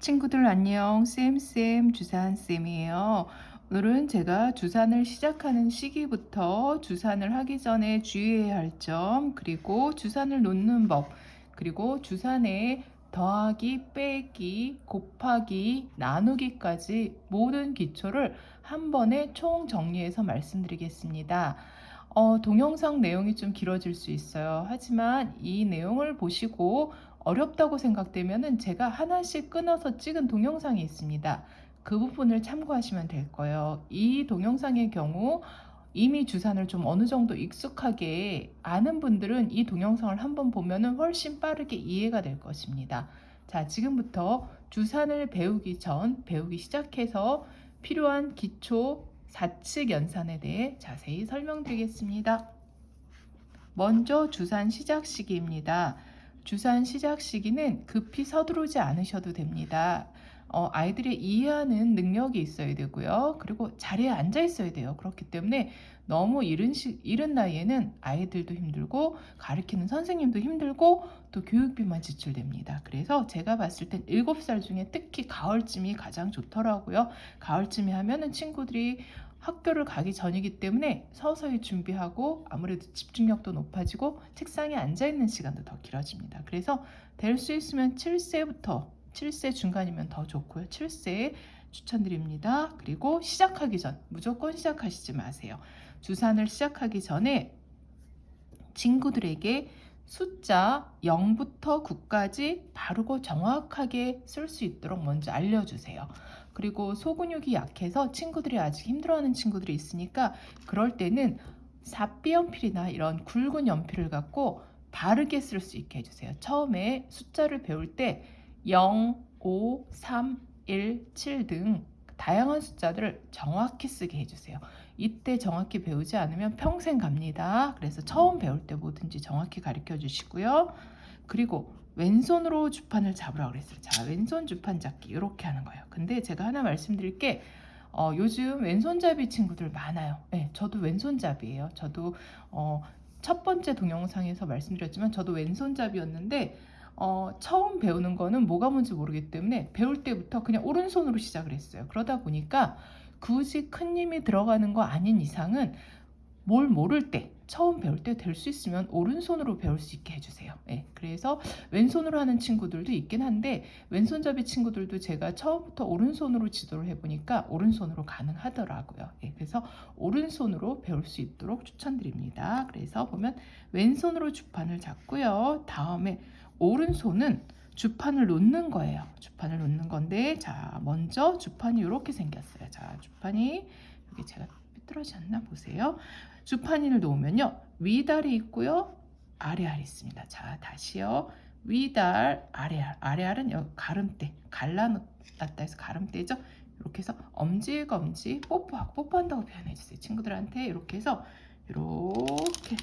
친구들 안녕. 쌤쌤. 주산쌤이에요. 오늘은 제가 주산을 시작하는 시기부터 주산을 하기 전에 주의해야 할 점 그리고 주산을 놓는 법 그리고 주산에 더하기 빼기 곱하기 나누기까지 모든 기초를 한 번에 총 정리해서 말씀드리겠습니다. 어, 동영상 내용이 좀 길어질 수 있어요. 하지만 이 내용을 보시고 어렵다고 생각되면 제가 하나씩 끊어서 찍은 동영상이 있습니다. 그 부분을 참고하시면 될 거예요. 이 동영상의 경우 이미 주산을 좀 어느 정도 익숙하게 아는 분들은 이 동영상을 한번 보면 훨씬 빠르게 이해가 될 것입니다. 자, 지금부터 주산을 배우기 전, 배우기 시작해서 필요한 기초 사칙 연산에 대해 자세히 설명드리겠습니다. 먼저 주산 시작 시기입니다. 주산 시작 시기는 급히 서두르지 않으셔도 됩니다. 어, 아이들이 이해하는 능력이 있어야 되고요. 그리고 자리에 앉아 있어야 돼요. 그렇기 때문에 너무 이른, 시, 이른 나이에는 아이들도 힘들고 가르치는 선생님도 힘들고 또 교육비만 지출됩니다. 그래서 제가 봤을 땐 7살 중에 특히 가을쯤이 가장 좋더라고요. 가을쯤에 하면은 친구들이 학교를 가기 전이기 때문에 서서히 준비하고 아무래도 집중력도 높아지고 책상에 앉아있는 시간도 더 길어집니다. 그래서 될 수 있으면 7세부터 7세 중간이면 더 좋고요. 7세 추천드립니다. 그리고 시작하기 전 무조건 시작하시지 마세요. 주산을 시작하기 전에 친구들에게 숫자 0부터 9까지 바르고 정확하게 쓸 수 있도록 먼저 알려주세요. 그리고 소근육이 약해서 친구들이 아직 힘들어하는 친구들이 있으니까 그럴 때는 사비 연필이나 이런 굵은 연필을 갖고 바르게 쓸 수 있게 해주세요. 처음에 숫자를 배울 때 0, 5, 3, 1, 7 등 다양한 숫자들을 정확히 쓰게 해주세요. 이때 정확히 배우지 않으면 평생 갑니다. 그래서 처음 배울 때 뭐든지 정확히 가르쳐 주시고요. 그리고 왼손으로 주판을 잡으라 그랬어요. 자, 왼손 주판 잡기 이렇게 하는 거예요. 근데 제가 하나 말씀드릴 게 어, 요즘 왼손잡이 친구들 많아요. 네, 저도 왼손잡이에요. 저도 어, 첫 번째 동영상에서 말씀드렸지만 저도 왼손잡이였는데 어, 처음 배우는 거는 뭐가 뭔지 모르기 때문에 배울 때부터 그냥 오른손으로 시작을 했어요. 그러다 보니까 굳이 큰 힘이 들어가는 거 아닌 이상은 뭘 모를 때 처음 배울 때 될 수 있으면 오른손으로 배울 수 있게 해주세요. 네, 그래서 왼손으로 하는 친구들도 있긴 한데 왼손잡이 친구들도 제가 처음부터 오른손으로 지도를 해보니까 오른손으로 가능하더라고요. 네, 그래서 오른손으로 배울 수 있도록 추천드립니다. 그래서 보면 왼손으로 주판을 잡고요. 다음에 오른손은 주판을 놓는 거예요. 주판을 놓는 건데 자 먼저 주판이 이렇게 생겼어요. 자 주판이 여기 제가 삐뚤어졌나 보세요. 주판인을 놓으면요. 위달이 있고요. 아래알이 있습니다. 자 다시요. 위달 아래알 아래알은 여기 가름대 갈라놨다 해서 가름대죠. 이렇게 해서 엄지검지 뽀뽀하고 뽀뽀한다고 표현해 주세요. 친구들한테 이렇게 해서 이렇게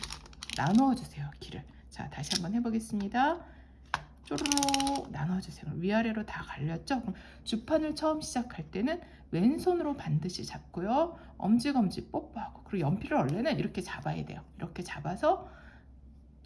나누어 주세요. 길을. 자 다시 한번 해보겠습니다. 쪼르르 나눠주세요. 위아래로 다 갈렸죠? 그럼 주판을 처음 시작할 때는 왼손으로 반드시 잡고요. 엄지검지 뽀뽀하고 그리고 연필을 원래는 이렇게 잡아야 돼요. 이렇게 잡아서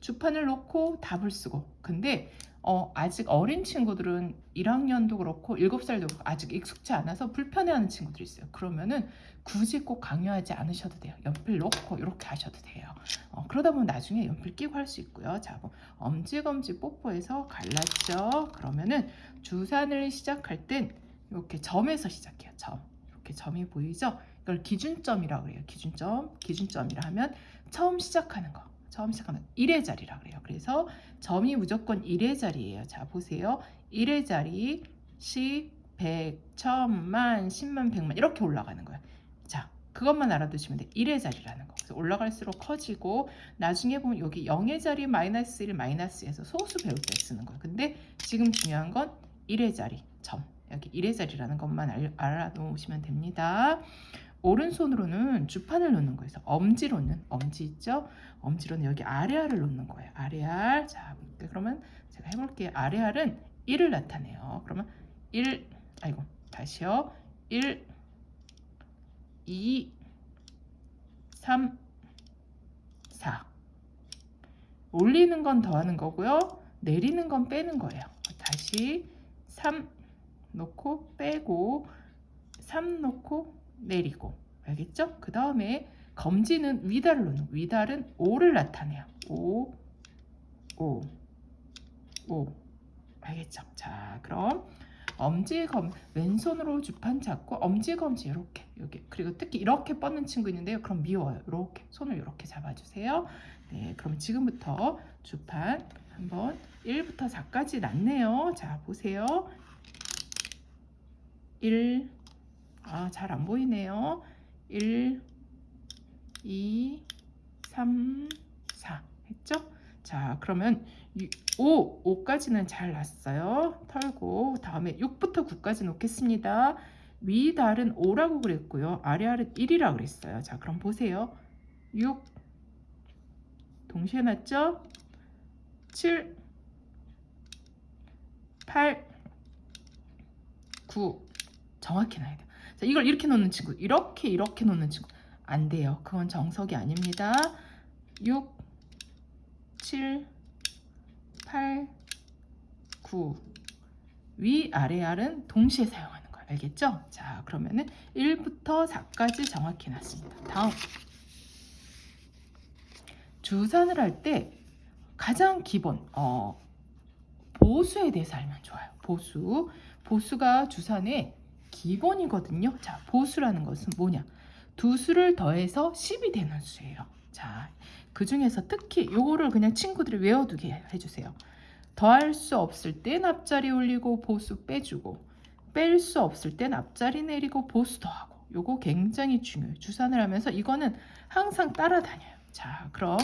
주판을 놓고 답을 쓰고 근데 어, 아직 어린 친구들은 1학년도 그렇고 7살도 그렇고 아직 익숙치 않아서 불편해하는 친구들이 있어요. 그러면은 굳이 꼭 강요하지 않으셔도 돼요. 연필 놓고 이렇게 하셔도 돼요. 어, 그러다 보면 나중에 연필 끼고 할 수 있고요. 자, 뭐 엄지검지 뽀뽀해서 갈랐죠. 그러면은 주산을 시작할 땐 이렇게 점에서 시작해요. 점. 이렇게 점이 보이죠? 이걸 기준점이라고 해요. 기준점. 기준점이라 하면 처음 시작하는 거. 처음 시작하면 1의 자리라 그래요. 그래서 점이 무조건 1의 자리예요. 자, 보세요. 1의 자리 10, 100, 1000만, 10만, 100만 이렇게 올라가는 거예요. 자, 그것만 알아두시면 돼. 1의 자리라는 거. 그래서 올라갈수록 커지고 나중에 보면 여기 0의 자리 마이너스 1, 마이너스에서 소수 배울 때 쓰는 거예요. 근데 지금 중요한 건 1의 자리, 점. 여기 1의 자리라는 것만 알아놓으시면 됩니다. 오른손으로는 주판을 놓는 거예요. 엄지로는 엄지 있죠? 엄지로는 여기 아래알을 놓는 거예요. 아래알. 자, 그러면 제가 해볼게요. 아래알은 1을 나타내요. 그러면 1, 아이고, 다시요. 1, 2, 3, 4. 올리는 건 더하는 거고요. 내리는 건 빼는 거예요. 다시 3, 놓고 빼고 3 놓고 내리고 알겠죠? 그 다음에 검지는 놓는 위달은 5를 나타내요. 5 5 5 알겠죠? 자 그럼 엄지검 왼손으로 주판 잡고 엄지검지 이렇게 여기 그리고 특히 이렇게 뻗는 친구 있는데요. 그럼 미워요. 이렇게 손을 이렇게 잡아주세요. 네, 그럼 지금부터 주판 한번 1부터 4까지 났네요. 자 보세요. 1 아, 잘 안 보이네요. 1 2 3 4 했죠? 자, 그러면 5, 5까지는 잘 났어요. 털고 다음에 6부터 9까지 놓겠습니다. 위 달은 5라고 그랬고요. 아래 알은 1이라고 그랬어요. 자, 그럼 보세요. 6 동시에 났죠? 7 8 9 정확히 놔야 돼요. 자, 이걸 이렇게 놓는 친구, 이렇게 이렇게 놓는 친구 안 돼요. 그건 정석이 아닙니다. 6 7 8 9 위, 아래 알은 동시에 사용하는 거예요. 알겠죠? 자, 그러면은 1부터 4까지 정확히 놨습니다. 다음 주산을 할 때 가장 기본 어, 보수에 대해서 알면 좋아요. 보수. 보수가 주산의 기본이거든요. 자, 보수라는 것은 뭐냐? 두 수를 더해서 10이 되는 수예요. 자, 그 중에서 특히 요거를 그냥 친구들이 외워두게 해주세요. 더할 수 없을 땐 앞자리 올리고 보수 빼주고 뺄 수 없을 땐 앞자리 내리고 보수 더하고 요거 굉장히 중요해요. 주산을 하면서 이거는 항상 따라다녀요. 자, 그럼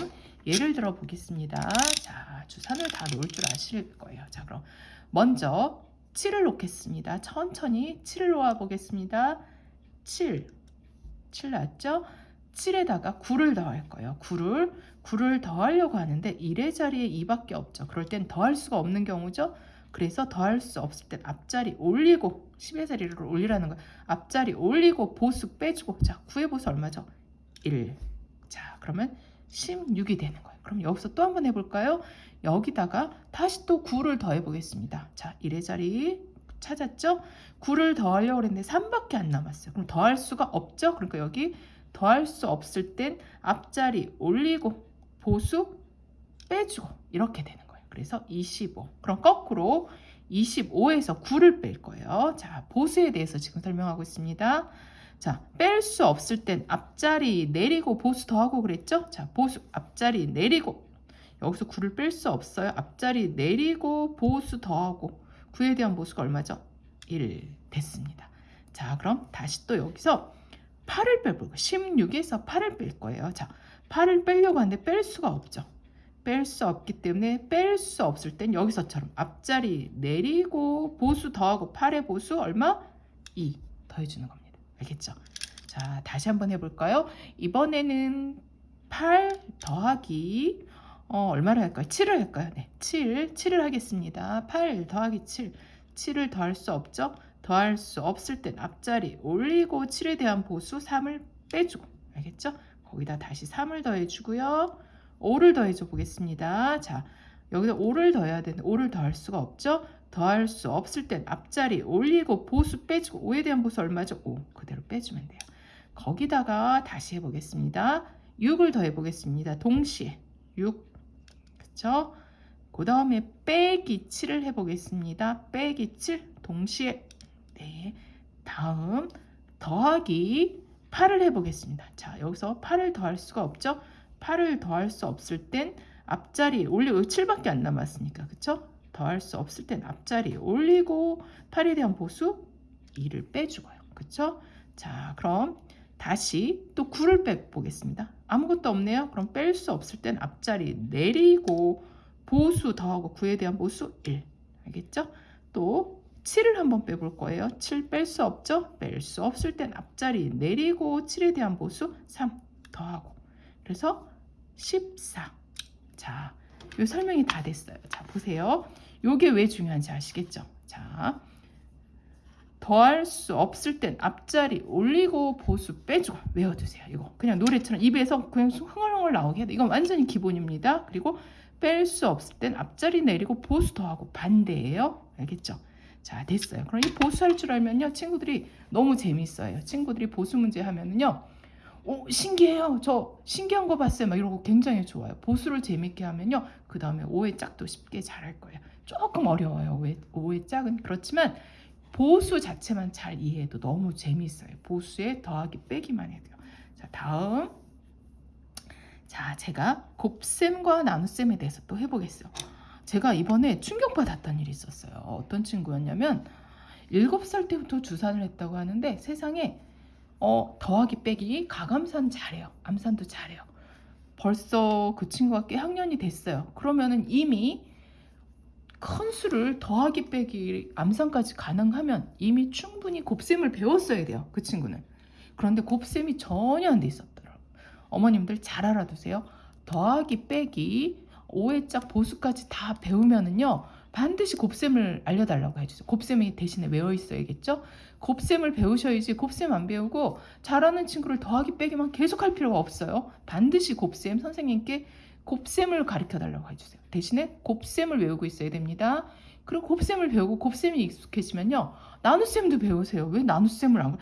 예를 들어 보겠습니다. 자, 주산을 다 놓을 줄 아실 거예요. 자, 그럼 먼저 7을 놓겠습니다. 천천히 7을 놓아 보겠습니다. 7. 7 났죠? 7에다가 9를 더할 거예요. 9를 9를 더하려고 하는데 1의 자리에 2밖에 없죠. 그럴 땐 더할 수가 없는 경우죠. 그래서 더할 수 없을 땐 앞자리 올리고 10의 자리를 올리라는 거예요. 앞자리 올리고 보수 빼주고 자 9의 보수 얼마죠? 1. 자 그러면 16이 되는 거예요. 그럼 여기서 또 한번 해볼까요? 여기다가 다시 또 9를 더해 보겠습니다. 자 1의 자리 찾았죠? 9를 더하려고 했는데 3밖에 안 남았어요. 그럼 더할 수가 없죠? 그러니까 여기 더할 수 없을 땐 앞자리 올리고 보수 빼주고 이렇게 되는 거예요. 그래서 25. 그럼 거꾸로 25에서 9를 뺄 거예요. 자, 보수에 대해서 지금 설명하고 있습니다. 자, 뺄 수 없을 땐 앞자리 내리고 보수 더하고 그랬죠? 자, 보수 앞자리 내리고 여기서 9를 뺄 수 없어요. 앞자리 내리고 보수 더하고 9에 대한 보수가 얼마죠? 1 됐습니다. 자, 그럼 다시 또 여기서 8을 빼볼 거예요. 16에서 8을 뺄 거예요. 자, 8을 빼려고 하는데 뺄 수가 없죠. 뺄 수 없기 때문에 뺄 수 없을 땐 여기서처럼 앞자리 내리고 보수 더하고 8의 보수 얼마? 2 더해주는 겁니다. 알겠죠? 자, 다시 한번 해볼까요? 이번에는 8 더하기 어, 얼마를 할까요? 7을 할까요? 네, 7, 7을 하겠습니다. 8 더하기 7, 7을 더할 수 없죠? 더할 수 없을 땐 앞자리 올리고 7에 대한 보수 3을 빼주고 알겠죠? 거기다 다시 3을 더해주고요. 5를 더해줘 보겠습니다. 자, 여기다 5를 더해야 되는데 5를 더할 수가 없죠? 더할 수 없을 땐 앞자리 올리고 보수 빼주고 5에 대한 보수 얼마죠? 5 그대로 빼주면 돼요. 거기다가 다시 해보겠습니다. 6을 더해 보겠습니다. 동시에 6 그쵸? 그 다음에 빼기 7을 해보겠습니다. 빼기 7 동시에 네 다음 더하기 8을 해보겠습니다. 자 여기서 8을 더할 수가 없죠? 8을 더할 수 없을 땐 앞자리 올리고 7밖에 안 남았으니까 그쵸? 더할 수 없을 땐 앞자리 올리고 8에 대한 보수 2를 빼주고요. 그쵸? 자 그럼 다시 또 9를 빼보겠습니다. 아무것도 없네요. 그럼 뺄 수 없을 땐 앞자리 내리고 보수 더하고 9에 대한 보수 1 알겠죠? 또 7을 한번 빼볼 거예요. 7 뺄 수 없죠? 뺄 수 없을 땐 앞자리 내리고 7에 대한 보수 3 더하고 그래서 14 자, 요 설명이 다 됐어요. 자, 보세요. 요게 왜 중요한지 아시겠죠? 자, 더할 수 없을 땐 앞자리 올리고 보수 빼주고 외워두세요. 이거 그냥 노래처럼 입에서 그냥 흥얼흥얼 나오게 해도 이건 완전히 기본입니다. 그리고 뺄 수 없을 땐 앞자리 내리고 보수 더하고 반대예요. 알겠죠? 자, 됐어요. 그럼 이 보수 할 줄 알면요. 친구들이 너무 재밌어요. 친구들이 보수 문제 하면은요. 오, 신기해요. 저 신기한 거 봤어요. 막 이러고 굉장히 좋아요. 보수를 재밌게 하면요. 그 다음에 오해 짝도 쉽게 잘할 거예요. 조금 어려워요. 오해, 오해 짝은. 그렇지만 보수 자체만 잘 이해해도 너무 재미있어요. 보수에 더하기 빼기만 해도요. 자, 다음. 자, 제가 곱셈과 나눗셈에 대해서 또 해보겠어요. 제가 이번에 충격받았던 일이 있었어요. 어떤 친구였냐면 7살 때부터 주산을 했다고 하는데 세상에 어, 더하기 빼기 가감산 잘해요. 암산도 잘해요. 벌써 그 친구가 꽤 학년이 됐어요. 그러면은 이미 큰 수를 더하기 빼기 암산까지 가능하면 이미 충분히 곱셈을 배웠어야 돼요. 그 친구는. 그런데 곱셈이 전혀 안 돼 있었더라고요. 어머님들 잘 알아두세요. 더하기 빼기 5회짝 보수까지 다 배우면은요. 반드시 곱셈을 알려달라고 해주세요. 곱셈이 대신에 외워 있어야겠죠? 곱셈을 배우셔야지 곱셈 안 배우고 잘하는 친구를 더하기 빼기만 계속 할 필요가 없어요. 반드시 곱셈 선생님께 곱셈을 가르쳐 달라고 해주세요. 대신에 곱셈을 외우고 있어야 됩니다. 그리고 곱셈을 배우고 곱셈이 익숙해지면요. 나눗셈도 배우세요. 왜 나눗셈을 안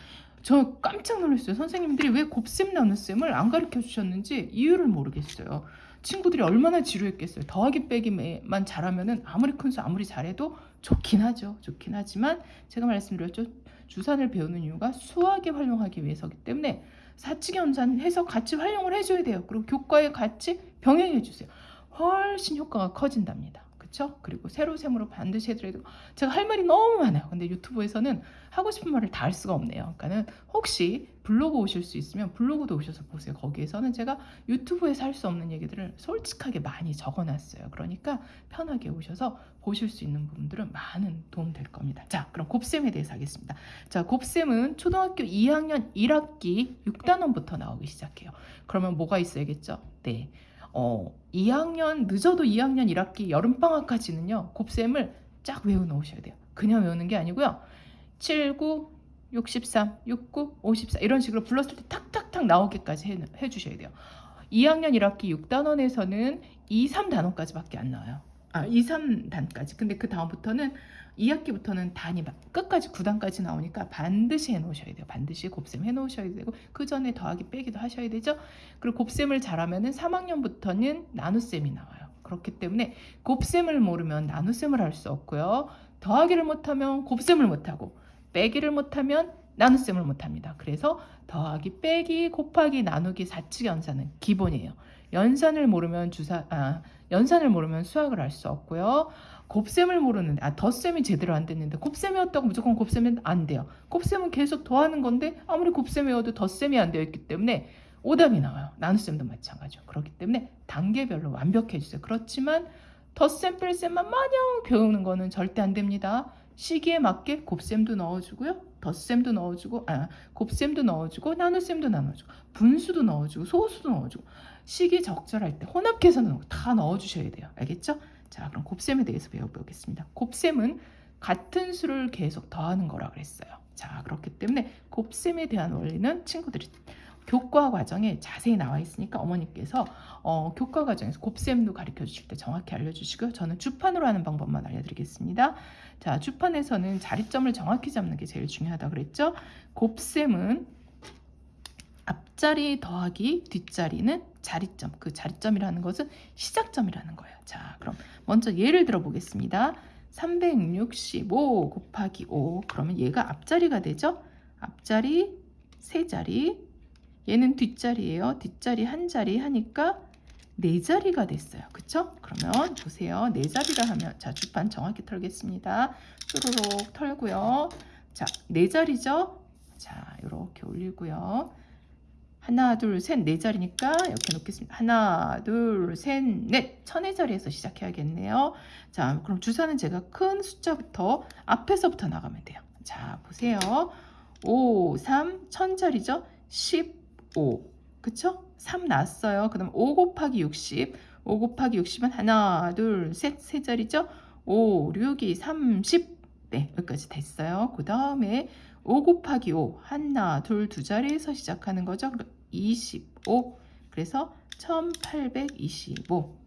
저 깜짝 놀랐어요. 선생님들이 왜 곱셈 나눗셈을 안 가르쳐 주셨는지 이유를 모르겠어요. 친구들이 얼마나 지루했겠어요. 더하기 빼기만 잘하면은 아무리 큰 수 아무리 잘해도 좋긴 하죠. 좋긴 하지만 제가 말씀드렸죠. 주산을 배우는 이유가 수학에 활용하기 위해서기 때문에 사칙 연산 해서 같이 활용을 해줘야 돼요. 그리고 교과에 같이 병행해 주세요. 훨씬 효과가 커진답니다. 그렇죠? 그리고 세로 셈으로 반드시 해드려야 제가 할 말이 너무 많아요. 근데 유튜브에서는 하고 싶은 말을 다 할 수가 없네요. 그러니까는 혹시 블로그 오실 수 있으면 블로그도 오셔서 보세요. 거기에서는 제가 유튜브에서 할 수 없는 얘기들을 솔직하게 많이 적어놨어요. 그러니까 편하게 오셔서 보실 수 있는 부분들은 많은 도움 될 겁니다. 자, 그럼 곱셈에 대해서 하겠습니다. 자, 곱셈은 초등학교 2학년 1학기 6단원부터 나오기 시작해요. 그러면 뭐가 있어야겠죠? 네. 어, 2학년 늦어도 2학년 1학기 여름방학까지는요 곱셈을 쫙 외워 놓으셔야 돼요. 그냥 외우는 게 아니고요. 7, 9, 63, 69, 54 이런 식으로 불렀을 때 탁탁탁 나오게까지 해, 해 주셔야 돼요. 2학년 1학기 6단원에서는 2, 3단원까지밖에 안 나와요. 아, 2, 3단까지. 근데 그 다음부터는 2학기부터는 단이 끝까지 9단까지 나오니까 반드시 해놓으셔야 돼요. 반드시 곱셈 해놓으셔야 되고 그 전에 더하기 빼기도 하셔야 되죠. 그리고 곱셈을 잘하면 은 3학년부터는 나눗셈이 나와요. 그렇기 때문에 곱셈을 모르면 나눗셈을 할 수 없고요. 더하기를 못하면 곱셈을 못하고 빼기를 못하면 나눗셈을 못합니다. 그래서 더하기, 빼기, 곱하기, 나누기, 사칙 연산은 기본이에요. 연산을 모르면 주사, 아, 연산을 모르면 수학을 할 수 없고요. 곱셈을 모르는데 아 덧셈이 제대로 안 됐는데 곱셈이었다고 무조건 곱셈은 안 돼요. 곱셈은 계속 더하는 건데 아무리 곱셈 외워도 덧셈이 안 되어 있기 때문에 오답이 나와요. 나눗셈도 마찬가지죠. 그렇기 때문에 단계별로 완벽해 주세요. 그렇지만 덧셈 뺄셈만 마냥 배우는 거는 절대 안 됩니다. 시기에 맞게 곱셈도 넣어주고요. 덧셈도 넣어주고 아 곱셈도 넣어주고 나눗셈도 나눠주고 분수도 넣어주고 소수도 넣어주고 시기 적절할 때 혼합 계산도 다 넣어주셔야 돼요. 알겠죠? 자, 그럼 곱셈에 대해서 배워보겠습니다. 곱셈은 같은 수를 계속 더하는 거라 그랬어요. 자, 그렇기 때문에 곱셈에 대한 원리는 친구들이 교과 과정에 자세히 나와 있으니까 어머니께서 어, 교과 과정에서 곱셈도 가르쳐 주실 때 정확히 알려주시고요. 저는 주판으로 하는 방법만 알려드리겠습니다. 자, 주판에서는 자리점을 정확히 잡는 게 제일 중요하다 그랬죠. 곱셈은 앞자리 더하기 뒷자리는 자리점. 그 자리점이라는 것은 시작점이라는 거예요. 자, 그럼 먼저 예를 들어 보겠습니다. 365 곱하기 5. 그러면 얘가 앞자리가 되죠? 앞자리 세 자리. 얘는 뒷자리예요. 뒷자리 한 자리 하니까 네 자리가 됐어요. 그쵸? 그러면 보세요. 네 자리라 하면 자 주판 정확히 털겠습니다. 쭈루룩 털고요. 자, 네 자리죠? 자, 이렇게 올리고요. 하나, 둘, 셋, 네 자리니까 이렇게 놓겠습니다. 하나, 둘, 셋, 넷. 천의 자리에서 시작해야겠네요. 자, 그럼 주사는 제가 큰 숫자부터 앞에서부터 나가면 돼요. 자, 보세요. 5, 3, 천 자리죠? 15. 그쵸? 3 났어요. 그 다음 5 곱하기 60. 5 곱하기 60은 하나, 둘, 셋, 세 자리죠? 5, 6이 30. 네, 여기까지 됐어요. 그 다음에 5 곱하기 5 하나 둘 두 자리에서 시작하는 거죠. 25 그래서 1825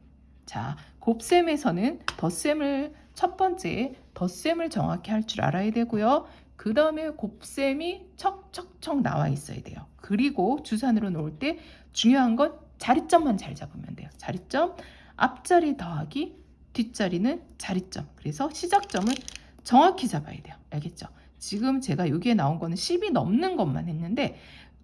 자, 곱셈에서는 덧셈을 첫 번째 덧셈을 정확히 할 줄 알아야 되고요. 그 다음에 곱셈이 척척척 나와 있어야 돼요. 그리고 주산으로 놓을 때 중요한 건 자리점만 잘 잡으면 돼요. 자리점 앞자리 더하기 뒷자리는 자리점. 그래서 시작점을 정확히 잡아야 돼요. 알겠죠? 지금 제가 여기에 나온 거는 10이 넘는 것만 했는데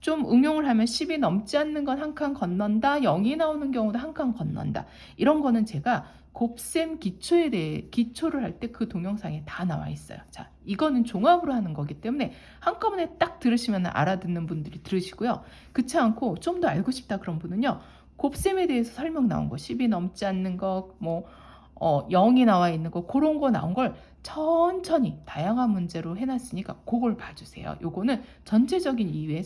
좀 응용을 하면 10이 넘지 않는 건 한 칸 건넌다. 0이 나오는 경우도 한 칸 건넌다. 이런 거는 제가 곱셈 기초에 대해 기초를 할 때 그 동영상에 다 나와 있어요. 자, 이거는 종합으로 하는 거기 때문에 한꺼번에 딱 들으시면 알아듣는 분들이 들으시고요. 그렇지 않고 좀 더 알고 싶다 그런 분은요. 곱셈에 대해서 설명 나온 거, 10이 넘지 않는 거, 뭐 어, 0이 나와 있는 거 그런 거 나온 걸 천천히 다양한 문제로 해놨으니까 그걸 봐주세요. 요거는 전체적인 이해의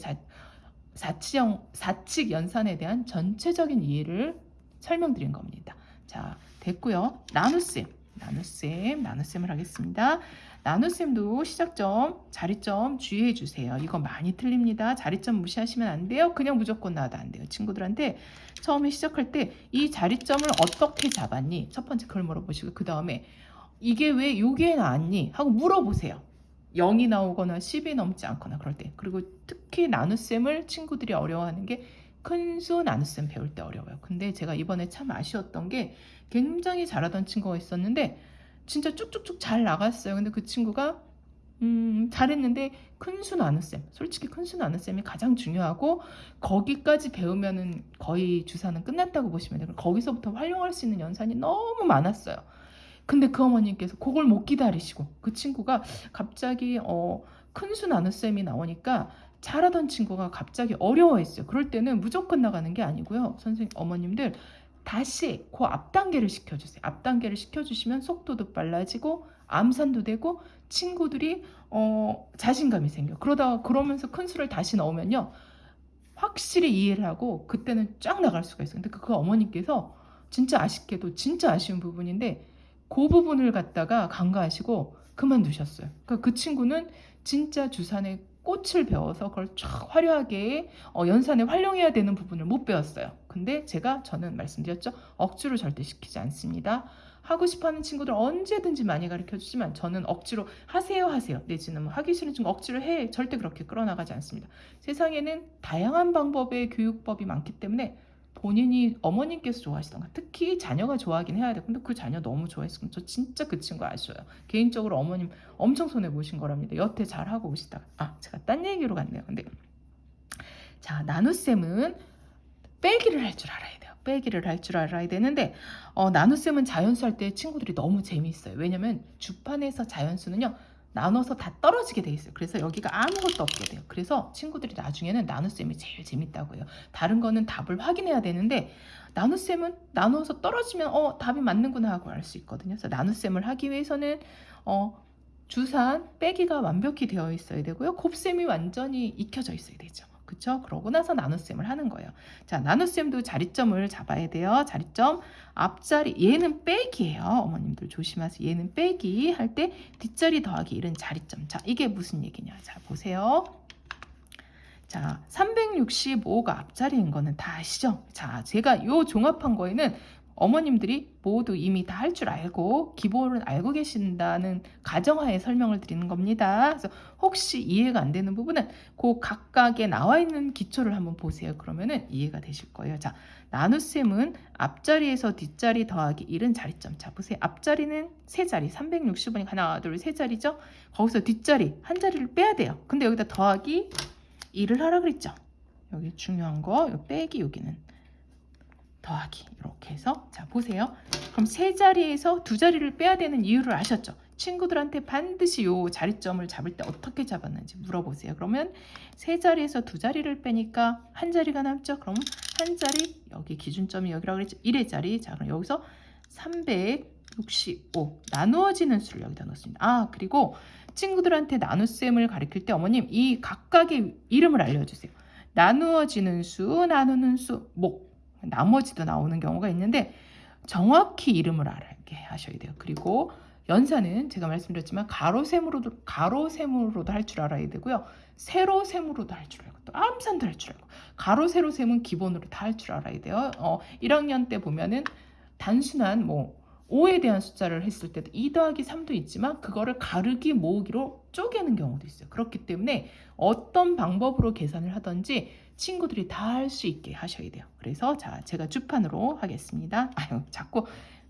사, 사치형, 사칙 연산에 대한 전체적인 이해를 설명드린 겁니다. 자, 됐고요. 나눗셈, 나눗셈, 나눗셈을 하겠습니다. 나눗셈도 시작점, 자리점 주의해 주세요. 이거 많이 틀립니다. 자리점 무시하시면 안 돼요. 그냥 무조건 나와도 안 돼요. 친구들한테 처음에 시작할 때 이 자리점을 어떻게 잡았니? 첫 번째 그걸 물어보시고 그 다음에 이게 왜 여기에 나왔니? 하고 물어보세요. 0이 나오거나 10이 넘지 않거나 그럴 때 그리고 특히 나눗셈을 친구들이 어려워하는 게 큰수 나눗셈 배울 때 어려워요. 근데 제가 이번에 참 아쉬웠던 게 굉장히 잘하던 친구가 있었는데 진짜 쭉쭉쭉 잘 나갔어요. 근데 그 친구가 음, 잘했는데 큰수 나눗셈 솔직히 큰수 나눗셈이 가장 중요하고 거기까지 배우면은 거의 주사는 끝났다고 보시면 돼요. 거기서부터 활용할 수 있는 연산이 너무 많았어요. 근데 그 어머님께서 그걸 못 기다리시고 그 친구가 갑자기 어, 큰수 나눗셈이 나오니까 잘하던 친구가 갑자기 어려워했어요. 그럴 때는 무조건 나가는 게 아니고요. 선생님 어머님들 다시 그 앞 단계를 시켜주세요. 앞 단계를 시켜주시면 속도도 빨라지고 암산도 되고 친구들이 어, 자신감이 생겨. 그러다가 그러면서 큰 수를 다시 넣으면요. 확실히 이해를 하고 그때는 쫙 나갈 수가 있어요. 근데 그 어머님께서 진짜 아쉽게도 진짜 아쉬운 부분인데 그 부분을 갖다가 간과하시고 그만두셨어요. 그러니까 그 친구는 진짜 주산의 꽃을 배워서 그걸 쫙 화려하게 어, 연산에 활용해야 되는 부분을 못 배웠어요. 근데 제가 저는 말씀드렸죠. 억지로 절대 시키지 않습니다. 하고 싶어하는 친구들 언제든지 많이 가르쳐 주지만 저는 억지로 하세요 하세요 내지는 뭐 하기 싫은 친구 억지로 해 절대 그렇게 끌어나가지 않습니다. 세상에는 다양한 방법의 교육법이 많기 때문에 본인이 어머님께서 좋아하시던가 특히 자녀가 좋아하긴 해야 돼. 근데 그 자녀 너무 좋아했으면 저 진짜 그 친구 아쉬워요. 개인적으로 어머님 엄청 손해 보신 거랍니다. 여태 잘 하고 오시다가 아 제가 딴 얘기로 갔네요. 근데 자 나눗셈은 빼기를 할 줄 알아야 돼요. 빼기를 할 줄 알아야 되는데 어, 나눗셈은 자연수 할 때 친구들이 너무 재미있어요. 왜냐면 주판에서 자연수는요. 나눠서 다 떨어지게 돼 있어요. 그래서 여기가 아무것도 없게 돼요. 그래서 친구들이 나누셈이 나눗셈이 제일 재밌다고 해요. 다른 거는 답을 확인해야 되는데 나눗셈은 나눠서 떨어지면 어 답이 맞는구나 하고 알 수 있거든요. 그래서 나눗셈을 하기 위해서는 어 주산 빼기가 완벽히 되어 있어야 되고요. 곱셈이 완전히 익혀져 있어야 되죠. 그쵸? 그러고 나서 나눗셈을 하는 거예요. 자, 나눗셈도 자리점을 잡아야 돼요. 자리점 앞자리 얘는 빼기예요. 어머님들 조심하세요. 얘는 빼기 할 때 뒷자리 더하기 이런 자리점. 자, 이게 무슨 얘기냐? 자, 보세요. 자, 365가 앞자리인 거는 다 아시죠? 자, 제가 요 종합한 거에는 어머님들이 모두 이미 다 할 줄 알고 기본을 알고 계신다는 가정하에 설명을 드리는 겁니다. 그래서 혹시 이해가 안 되는 부분은 그 각각에 나와 있는 기초를 한번 보세요. 그러면은 이해가 되실 거예요. 자, 나눗셈은 앞자리에서 뒷자리 더하기 1은 자리점. 자, 보세요. 앞자리는 세 자리, 360원이 하나, 둘, 세 자리죠? 거기서 뒷자리 한 자리를 빼야 돼요. 근데 여기다 더하기 1을 하라 그랬죠? 여기 중요한 거, 빼기 여기는 더하기 이렇게 해서 자 보세요. 그럼 세 자리에서 두 자리를 빼야 되는 이유를 아셨죠? 친구들한테 반드시 요 자리점을 잡을 때 어떻게 잡았는지 물어보세요. 그러면 세 자리에서 두 자리를 빼니까 한 자리가 남죠. 그럼 한 자리 여기 기준점이 여기라고 그랬죠. 1의 자리 자 그럼 여기서 365 나누어지는 수를 여기다 넣습니다. 아 그리고 친구들한테 나눗셈을 가리킬 때 어머님 이 각각의 이름을 알려주세요. 나누어지는 수, 나누는 수, 목 나머지도 나오는 경우가 있는데 정확히 이름을 알게 하셔야 돼요. 그리고 연산은 제가 말씀드렸지만 가로셈으로도 가로셈으로도 할 줄 알아야 되고요. 세로셈으로도 할 줄 알고 또 암산도 할 줄 알고 가로 세로셈은 기본으로 다 할 줄 알아야 돼요. 어, 1학년 때 보면은 단순한 뭐 5에 대한 숫자를 했을 때도 2 더하기 3도 있지만 그거를 가르기 모으기로 쪼개는 경우도 있어요. 그렇기 때문에 어떤 방법으로 계산을 하든지 친구들이 다 할 수 있게 하셔야 돼요. 그래서 자 제가 주판으로 하겠습니다. 아유 자꾸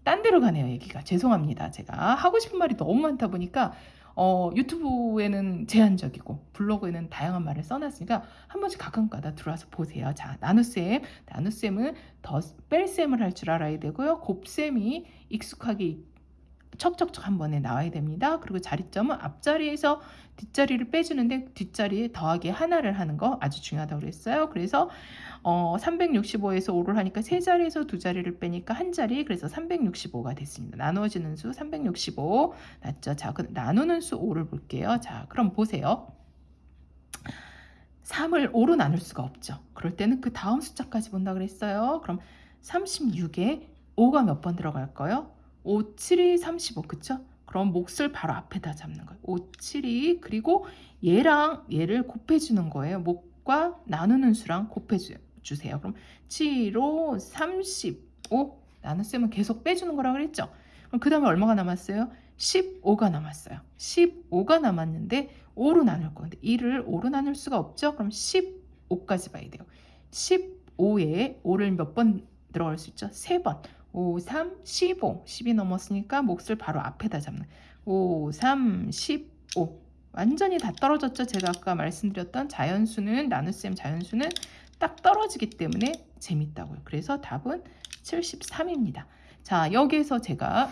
딴 데로 가네요 얘기가 죄송합니다. 제가 하고 싶은 말이 너무 많다 보니까 어, 유튜브에는 제한적이고 블로그에는 다양한 말을 써놨으니까 한 번씩 가끔가다 들어와서 보세요. 자, 나눗셈. 나눗셈은 더 뺄셈을 할 줄 알아야 되고요. 곱셈이 익숙하게 척척척 한 번에 나와야 됩니다. 그리고 자리점은 앞자리에서 뒷자리를 빼주는데 뒷자리에 더하기 하나를 하는 거 아주 중요하다고 그랬어요. 그래서 어, 365에서 5를 하니까 세 자리에서 두 자리를 빼니까 한 자리 그래서 365가 됐습니다. 나누어지는 수 365 맞죠? 자, 그 나누는 수 5를 볼게요. 자, 그럼 보세요. 3을 5로 나눌 수가 없죠. 그럴 때는 그 다음 숫자까지 본다 그랬어요. 그럼 36에 5가 몇 번 들어갈까요? 5, 7이 35 그쵸? 그럼 몫을 바로 앞에다 잡는 거예요. 5, 7이 그리고 얘랑 얘를 곱해주는 거예요. 몫과 나누는 수랑 곱해주세요. 그럼 7로 35 나눗셈은 계속 빼주는 거라 그랬죠? 그럼 그 다음에 얼마가 남았어요? 15가 남았어요. 15가 남았는데 5로 나눌 건데 1을 5로 나눌 수가 없죠? 그럼 15까지 봐야 돼요. 15에 5를 몇 번 들어갈 수 있죠? 3번. 5, 3, 15. 10이 넘었으니까 몫을 바로 앞에다 잡는. 5, 3, 15. 완전히 다 떨어졌죠? 제가 아까 말씀드렸던 자연수는 나눗셈 자연수는 딱 떨어지기 때문에 재밌다고요. 그래서 답은 73입니다. 자, 여기에서 제가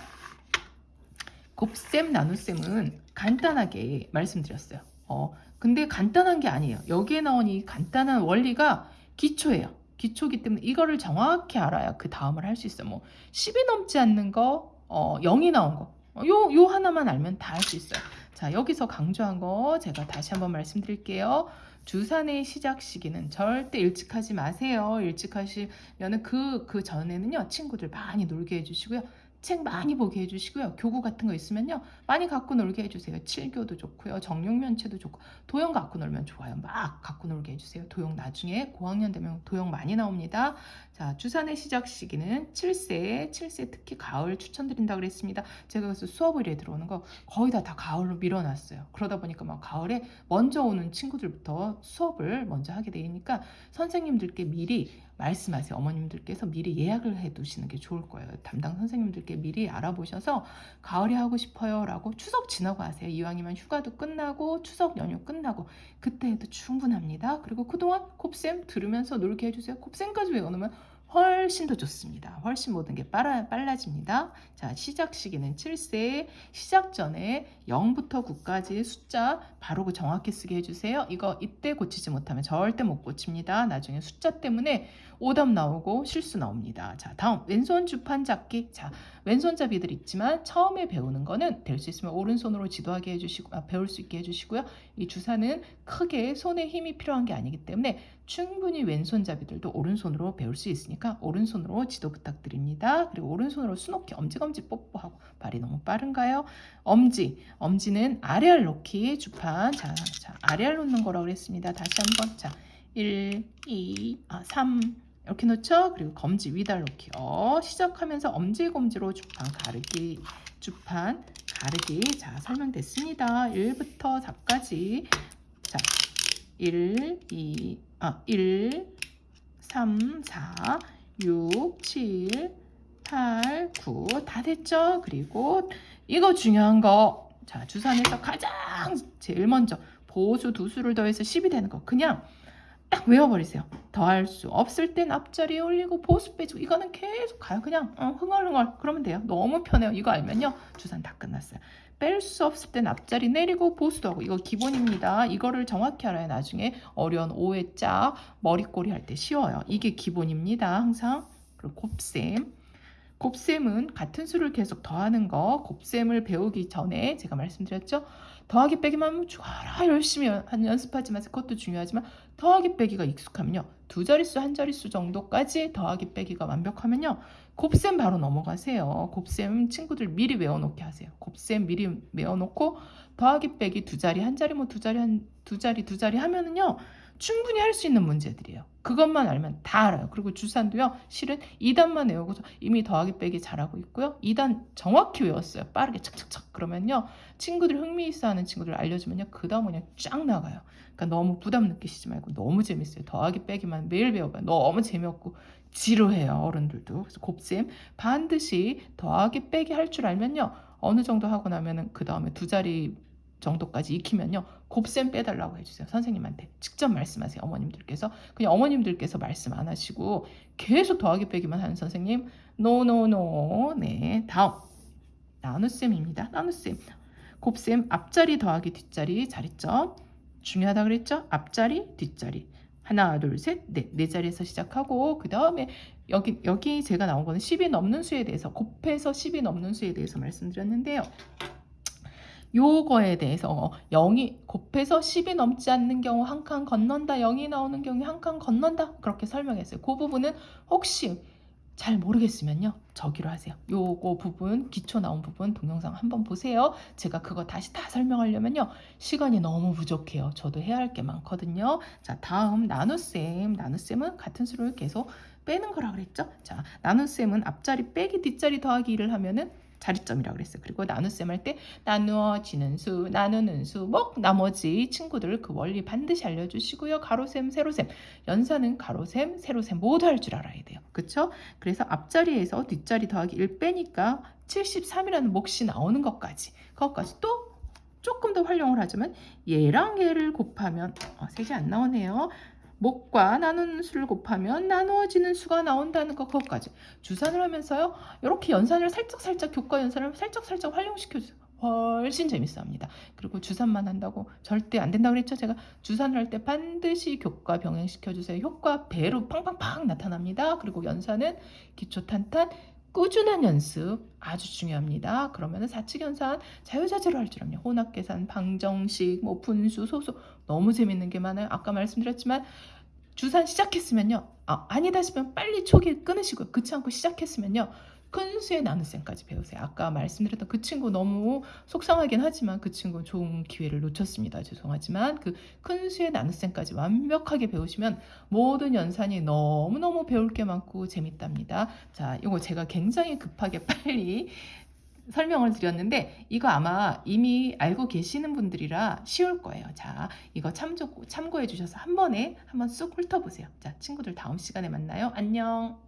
곱셈 나눗셈은 간단하게 말씀드렸어요. 어, 근데 간단한 게 아니에요. 여기에 나온 이 간단한 원리가 기초예요. 기초기 때문에 이거를 정확히 알아야 그 다음을 할 수 있어요. 뭐 10이 넘지 않는 거, 어, 0이 나온 거. 어, 요, 요 하나만 알면 다 할 수 있어요. 자, 여기서 강조한 거 제가 다시 한번 말씀드릴게요. 주산의 시작 시기는 절대 일찍 하지 마세요. 일찍 하시면은 그, 그 전에는요, 친구들 많이 놀게 해주시고요. 책 많이 보게 해주시고요. 교구 같은 거 있으면요. 많이 갖고 놀게 해주세요. 칠교도 좋고요. 정육면체도 좋고 도형 갖고 놀면 좋아요. 막 갖고 놀게 해주세요. 도형 나중에 고학년 되면 도형 많이 나옵니다. 자, 주산의 시작 시기는 7세, 7세 특히 가을 추천드린다 그랬습니다. 제가 그래서 수업 의뢰 들어오는 거 거의 다 다 가을로 밀어놨어요. 그러다 보니까 막 가을에 먼저 오는 친구들부터 수업을 먼저 하게 되니까 선생님들께 미리 말씀하세요. 어머님들께서 미리 예약을 해 두시는 게 좋을 거예요. 담당 선생님들께 미리 알아보셔서 가을에 하고 싶어요 라고 추석 지나고 하세요. 이왕이면 휴가도 끝나고 추석 연휴 끝나고 그때 해도 충분합니다. 그리고 그동안 곱셈 들으면서 놀게 해주세요. 곱셈까지 외워놓으면 훨씬 더 좋습니다. 훨씬 모든 게 빨라, 빨라집니다. 자, 시작 시기는 7세, 시작 전에 0부터 9까지의 숫자 바로 그 정확히 쓰게 해주세요. 이거 이때 고치지 못하면 절대 못 고칩니다. 나중에 숫자 때문에 오답 나오고 실수 나옵니다. 자, 다음 왼손 주판 잡기. 자, 왼손잡이들 있지만 처음에 배우는 거는 될 수 있으면 오른손으로 지도하게 해주시고 아, 배울 수 있게 해주시고요. 이 주사는 크게 손에 힘이 필요한 게 아니기 때문에 충분히 왼손잡이들도 오른손으로 배울 수 있으니까 오른손으로 지도 부탁드립니다. 그리고 오른손으로 수놓기 엄지검지 뽀뽀하고 발이 너무 빠른가요? 엄지, 엄지는 아래알 놓기 주판. 자, 자 아래알 놓는 거라고 그랬습니다. 다시 한번 자 1, 2, 아, 3 이렇게 놓죠. 그리고 검지 위달 놓기요. 시작하면서 엄지검지로 주판 가르기 주판 가르기 자 설명됐습니다. 1부터 4까지 자 1, 2, 아 1, 3, 4, 6, 7, 8, 9 다 됐죠? 그리고 이거 중요한 거 자, 주산에서 가장 제일 먼저 보수 두 수를 더해서 10이 되는 거 그냥 딱 외워버리세요. 더할 수 없을 땐 앞자리에 올리고 보수 빼주고 이거는 계속 가요. 그냥 어, 흥얼흥얼 그러면 돼요. 너무 편해요. 이거 알면요. 주산 다 끝났어요. 뺄 수 없을 땐 앞자리 내리고 보수도 하고 이거 기본입니다. 이거를 정확히 알아야 나중에 어려운 오해 짝 머리꼬리 할 때 쉬워요. 이게 기본입니다. 항상 그리고 곱셈 곱셈은 같은 수를 계속 더하는 거 곱셈을 배우기 전에 제가 말씀드렸죠. 더하기 빼기만 하면 좋아라 열심히 연습하지만 그것도 중요하지만 더하기 빼기가 익숙하면요. 두 자릿수 한 자릿수 정도까지 더하기 빼기가 완벽하면요. 곱셈 바로 넘어가세요. 곱셈 친구들 미리 외워놓게 하세요. 곱셈 미리 외워놓고 더하기 빼기 두 자리 한 자리 뭐 두 자리 한 두 자리 두 자리 하면은요. 충분히 할 수 있는 문제들이에요. 그것만 알면 다 알아요. 그리고 주산도요. 실은 2단만 외우고서 이미 더하기 빼기 잘하고 있고요. 2단 정확히 외웠어요. 빠르게 착착착. 그러면요. 친구들 흥미 있어 하는 친구들 알려주면요. 그 다음 그냥 쫙 나가요. 그러니까 너무 부담 느끼시지 말고 너무 재밌어요. 더하기 빼기만 매일 배워봐요. 너무 재미없고 지루해요. 어른들도. 그래서 곱셈 반드시 더하기 빼기 할 줄 알면요. 어느 정도 하고 나면은 그 다음에 두 자리 정도까지 익히면요. 곱셈 빼달라고 해주세요. 선생님한테 직접 말씀하세요. 어머님들께서 그냥 어머님들께서 말씀 안 하시고 계속 더하기 빼기만 하는 선생님 노노노 네 다음 나눗셈입니다. 나눗셈 곱셈 앞자리 더하기 뒷자리 잘했죠? 중요하다 그랬죠? 앞자리 뒷자리 하나 둘셋넷 네 자리에서 시작하고 그 다음에 여기 여기 제가 나온 거는 10이 넘는 수에 대해서 곱해서 10이 넘는 수에 대해서 말씀드렸는데요. 요거에 대해서 0이 곱해서 10이 넘지 않는 경우 한 칸 건넌다 0이 나오는 경우에 한칸 건넌다 그렇게 설명했어요. 그 부분은 혹시 잘 모르겠으면요 저기로 하세요. 요거 부분 기초 나온 부분 동영상 한번 보세요. 제가 그거 다시 다 설명하려면요 시간이 너무 부족해요. 저도 해야 할 게 많거든요. 자 다음 나눗셈. 나눗셈은 같은 수를 계속 빼는 거라 그랬죠? 자 나눗셈은 앞자리 빼기 뒷자리 더하기를 하면은 자리점이라고 그랬어요. 그리고 나눗셈 할 때 나누어지는 수, 나누는 수, 뭐 나머지 친구들 그 원리 반드시 알려주시고요. 가로셈, 세로셈, 연산은 가로셈, 세로셈 모두 할 줄 알아야 돼요. 그렇죠? 그래서 앞자리에서 뒷자리 더하기 1 빼니까 73이라는 몫이 나오는 것까지 그것까지 또 조금 더 활용을 하자면 얘랑 얘를 곱하면 어, 셋이 안 나오네요. 목과 나누는 수를 곱하면 나누어지는 수가 나온다는 것 그것까지. 주산을 하면서요 이렇게 연산을 살짝 살짝 교과 연산을 살짝 살짝 활용시켜주세요. 훨씬 재밌어 합니다. 그리고 주산만 한다고 절대 안 된다고 그랬죠? 제가 주산을 할 때 반드시 교과 병행시켜 주세요. 효과 배로 팡팡팡 나타납니다. 그리고 연산은 기초 탄탄 꾸준한 연습 아주 중요합니다. 그러면은 사칙연산 자유자재로 할 줄 압니다. 혼합계산, 방정식, 뭐 분수, 소수 너무 재밌는 게 많아요. 아까 말씀드렸지만 주산 시작했으면요. 아, 아니다 싶으면 빨리 초기 끊으시고요. 그렇지 않고 시작했으면요. 큰 수의 나눗셈까지 배우세요. 아까 말씀드렸던 그 친구 너무 속상하긴 하지만 그 친구 좋은 기회를 놓쳤습니다. 죄송하지만 그 큰 수의 나눗셈까지 완벽하게 배우시면 모든 연산이 너무너무 배울 게 많고 재밌답니다. 자, 이거 제가 굉장히 급하게 빨리 설명을 드렸는데 이거 아마 이미 알고 계시는 분들이라 쉬울 거예요. 자, 이거 참조, 참고해 주셔서 한 번에 한번 쑥 훑어보세요. 자, 친구들 다음 시간에 만나요. 안녕.